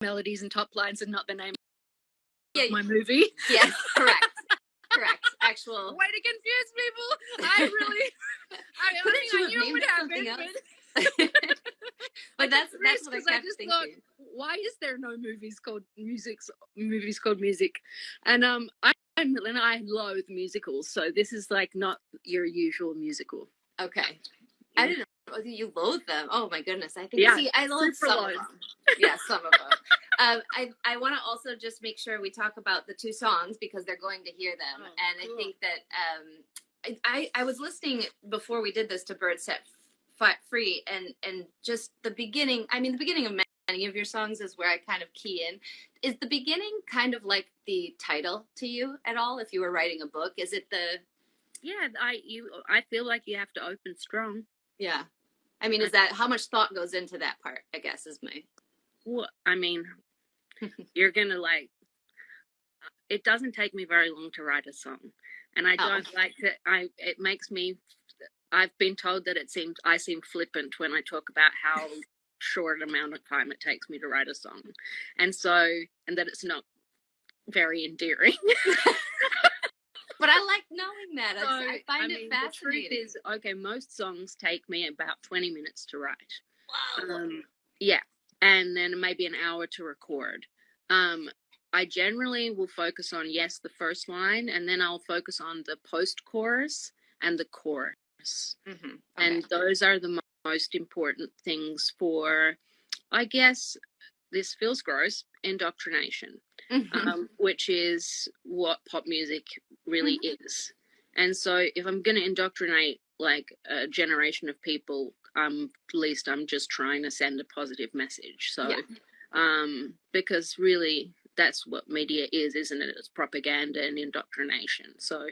melodies and top lines and not the name Yeah, of my movie. yes, correct, correct. Actual. Way to confuse people. I really, I, I, Couldn't think you I have knew it would happen, but that's that's what I I just thinking. thought, why is there no movies called music's movies called music? And um, I and I loathe musicals, so this is like not your usual musical. Okay. I didn't know oh, you loathe them. Oh my goodness. I think Yeah, see I loathe some loathe. of them. Yeah, some of them. um, I I want to also just make sure we talk about the two songs because they're going to hear them, Oh, and cool. I think that um, I, I I was listening before we did this to Bird Set F- Free, and and just the beginning. I mean, the beginning of many of your songs is where I kind of key in. Is the beginning kind of like the title to you at all? If you were writing a book, is it the Yeah, I you I feel like you have to open strong. yeah? I mean, is that how much thought goes into that part? I guess is my Well, I mean, you're gonna like. It doesn't take me very long to write a song, and I Oh. don't like that. I it makes me. I've been told that it seems I seem flippant when I talk about how short amount of time it takes me to write a song, and so and that it's not very endearing. But I like knowing that. So, I find mean, it The truth fascinating. is, okay, most songs take me about twenty minutes to write. Wow. Um, yeah, and then maybe an hour to record. Um, I generally will focus on yes, the first line, and then I'll focus on the post chorus and the chorus, hmm and those are the mo- most important things for, I guess, this feels gross indoctrination, um, which is what pop music really is. And so, if I'm going to indoctrinate like a generation of people, um, at least I'm just trying to send a positive message. So, Yeah. um, because really, that's what media is, isn't it? It's propaganda and indoctrination. So,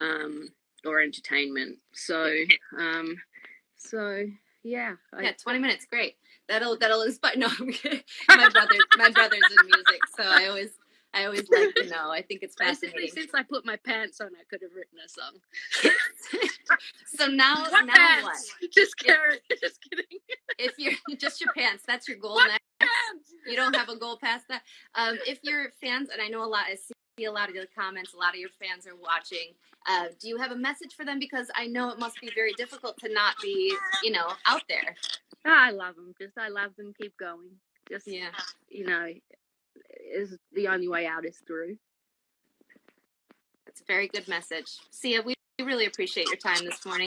um, or entertainment. So, um, so yeah, I, yeah, twenty minutes, great. That'll that'll inspire. No, my brother, my brother's in music, so I always I always like to know. I think it's basically fascinating. since I put my pants on, I could have written a song. so now What now pants? what? Just kidding. Just kidding. If you're just your pants, that's your goal. You don't have a goal past that. Um, if your fans, and I know a lot, I see a lot of your comments. A lot of your fans are watching. Uh, do you have a message for them? Because I know it must be very difficult to not be, you know, out there. Ah, I love them. Just I love them. Keep going. Just Yeah. you know, is the only way out is through. That's a very good message. Sia, we really appreciate your time this morning.